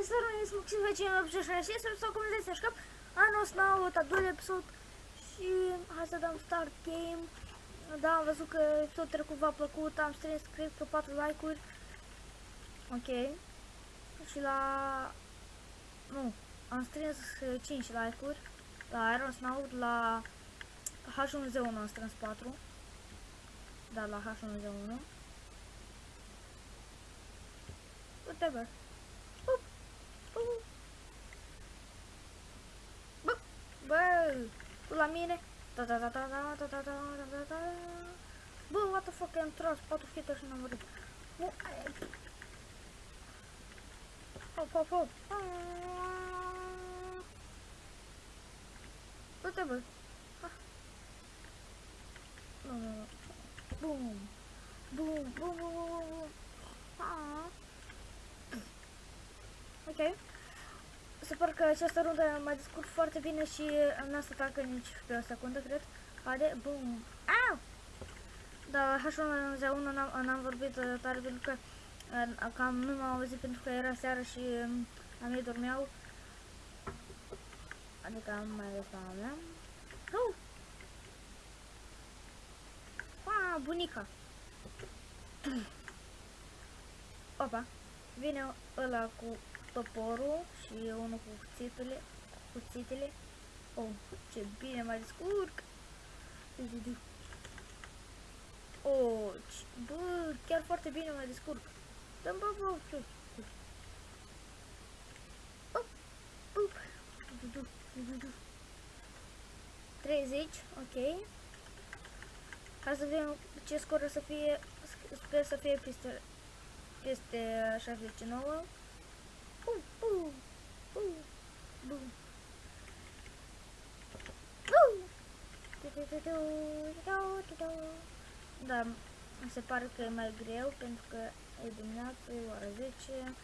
Este Ronis Maxim Vecin 86 sau cum vedeți așa anul ăsta au al doilea episod și hai să dăm start game. Da, am văzut că episodul trecut v-a plăcut, am strâns, cred că 4 like-uri. Ok. Și la... Nu, am strâns 5 like-uri. La Iron Snout, la H1Z1 am strâns 4. Da, la H1Z1. Whatever. Bup. Bup. Bup. Bă, tu la mine. Da, da, da, da, da, da, da, da, da, da, da. Bă, what the fuck, am tras 4 fete și n-am murit. Nu, Hop, hop, hop. Du-te, bă. Nu, nu, nu. Bum. Bum, bum, bum, bum, bum. Ah. Ok. Sper că această rundă m-a descurc foarte bine și n-a să tacă nici pe o secundă, cred. Haide, bum. Au! Da, H1Z1 n-am vorbit tare pentru că cam nu m-am auzit pentru că era seară și a mei dormeau. Adică am mai ales mama mea. Oh! Ah, bunica! Opa! Vine ăla cu toporul și unul cu cuțitele. Cuțitele. Oh, ce bine mai descurc! Oh, bă, chiar foarte bine mai descurc. Dăm bă, bă, bă. 30, ok. Hai să vedem ce scor o să fie, sper să fie peste, peste 69. Da, se pare că e mai greu pentru că e dimineață, e ora 10.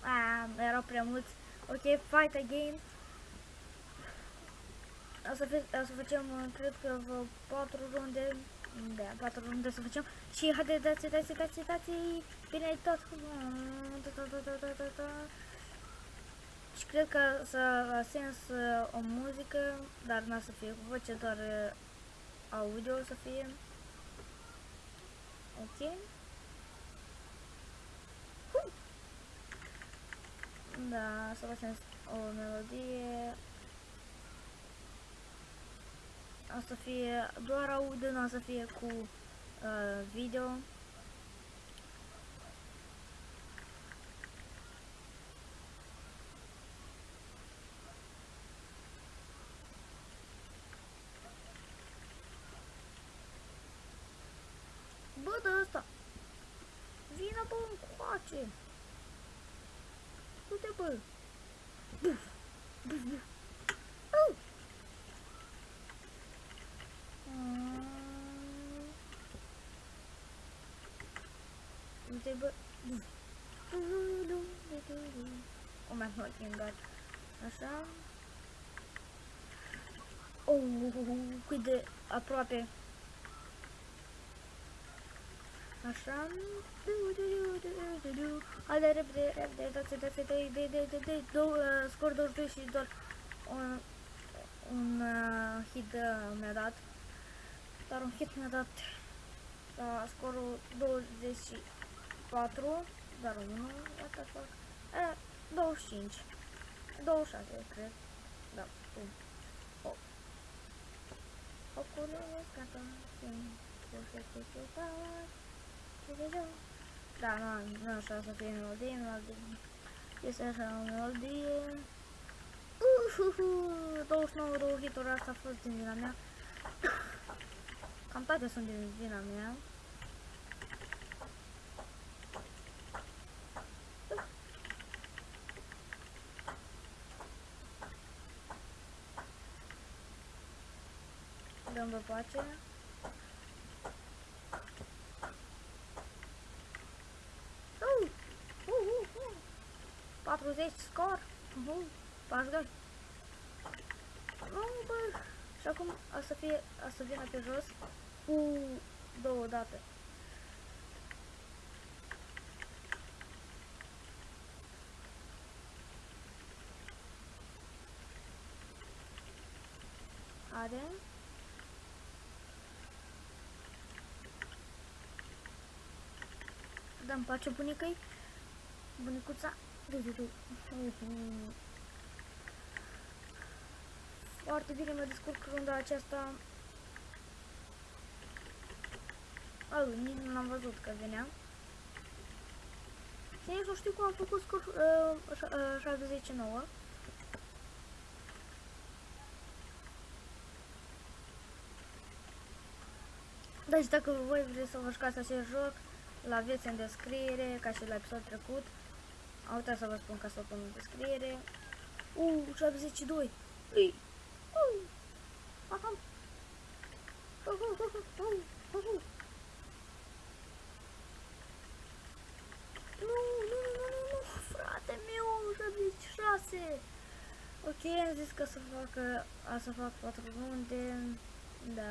Ah, era prea mult. Ok, fight again. O să, o să facem, cred că vreo 4 runde. Da, 4 runde să facem. Și haide, dați, dați, dați, dați. Bine tot. Și cred că să a sens o muzică, dar n-a să fie cu voce, doar audio să fie. Ok. Da, să facem o melodie. O să fie doar audio, nu o să fie cu uh, video. Bă, de ăsta! Vină bă încoace! Du-te, bă! Buf! Buf, buf! trebuie... Oh, my God, thank God. Așa. Oh, cât de aproape. Așa. Hai de repede, repede, dați de fete, de, de, de, de, două, uh, scor 22 și doar un, un uh, hit uh, mi-a dat. Dar un hit mi-a dat la scorul 20 24, dar unul, what the fuck, uh, 25, 26, cred, da, bun. Hop. Hopule, gata, bine, să se da, nu, nu așa să fie melodie, melodie. Este așa o melodie. Uhuhu, 29 două hituri, asta a fost din vina mea. Cam toate sunt din vina mea. Dăm pe pace. 40 scor. Uh, pas gol. Nu, bă. Și acum o să fie, o să vină pe jos. Uh, două date. Are. Dăm pace bunicăi. Bunicuța. Du, du, du. Foarte bine mă descurc runda aceasta. Oh, nici nu am văzut că venea. Și nici nu știu cum am făcut scor uh, uh, 79. Deci dacă voi vreți să vă jucați acest joc, îl aveți în descriere, ca și la episodul trecut. Am uitat să vă spun ca să o pun în descriere. Uh, 72. Ui. Uh. Aha. Uh, uh, uh, uh, uh, uh. Nu, nu, nu, nu, nu, frate meu, 76. Ok, am zis că să fac, a să fac 4 runde. Da,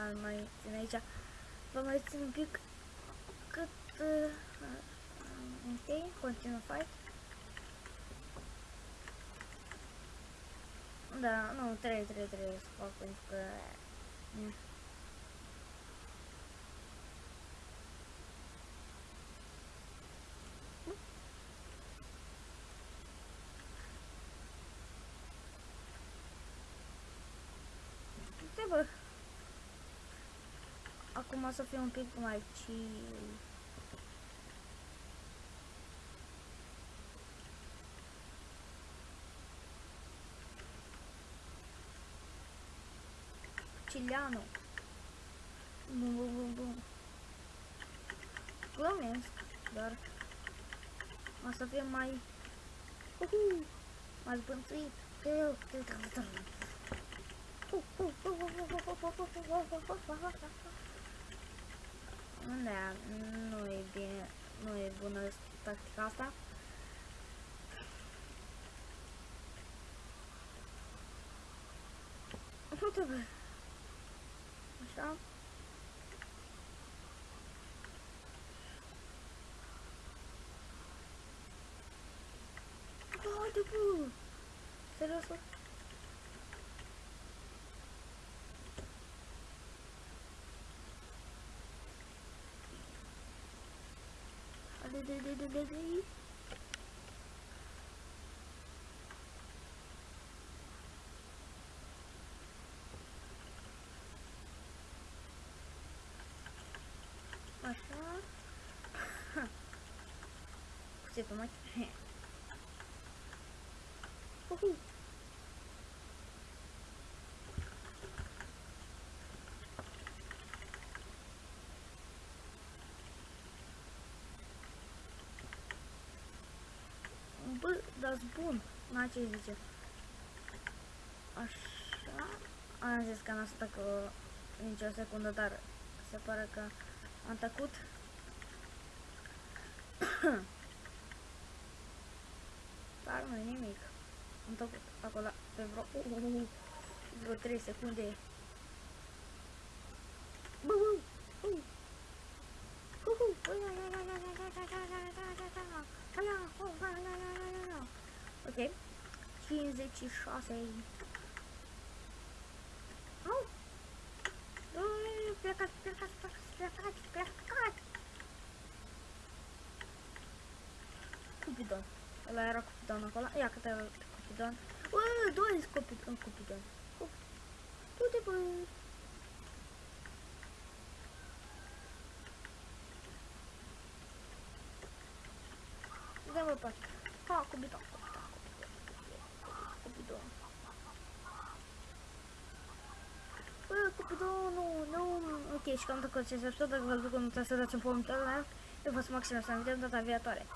ar mai țin aici. Vă mai țin un pic cât... Uh, ok, continue fight. Da, nu, 3, 3, 3 să fac pentru că... Yeah. Trebuie. Acum o să fie un pic mai chill. Chiliano. Bum, bum, bum, bum. Glumesc, dar o să fie mai... Uhu, mai zbânțuit. Da, nu e bine, nu e bună tactica asta. Nu trebuie. Așa. Haide, bă! Serios? Haide, de, de, de, de, de. Așa. Cuțetul mai. Uhu. Bă, dar bun. Na, ce zice? Așa. Am zis că n-a stat cu nicio secundă, dar se pare că am tăcut. Dar nu nimic. Am tăcut acolo pe vreo, uh, uh, uh, vreo 3 secunde. fazer tichosa aí. Cupidão. Ela era Cupidão na cola. E a Catela era tá Cupidão. Ué, dois Cupidão. Cupidão. Tudo bom. Dá uma parte. Ó, Cupidão. Nu. Ok, și cam tot ce se dacă vă duc în să dați un pământ ăla. Eu vă sunt maxim să ne vedem data viitoare.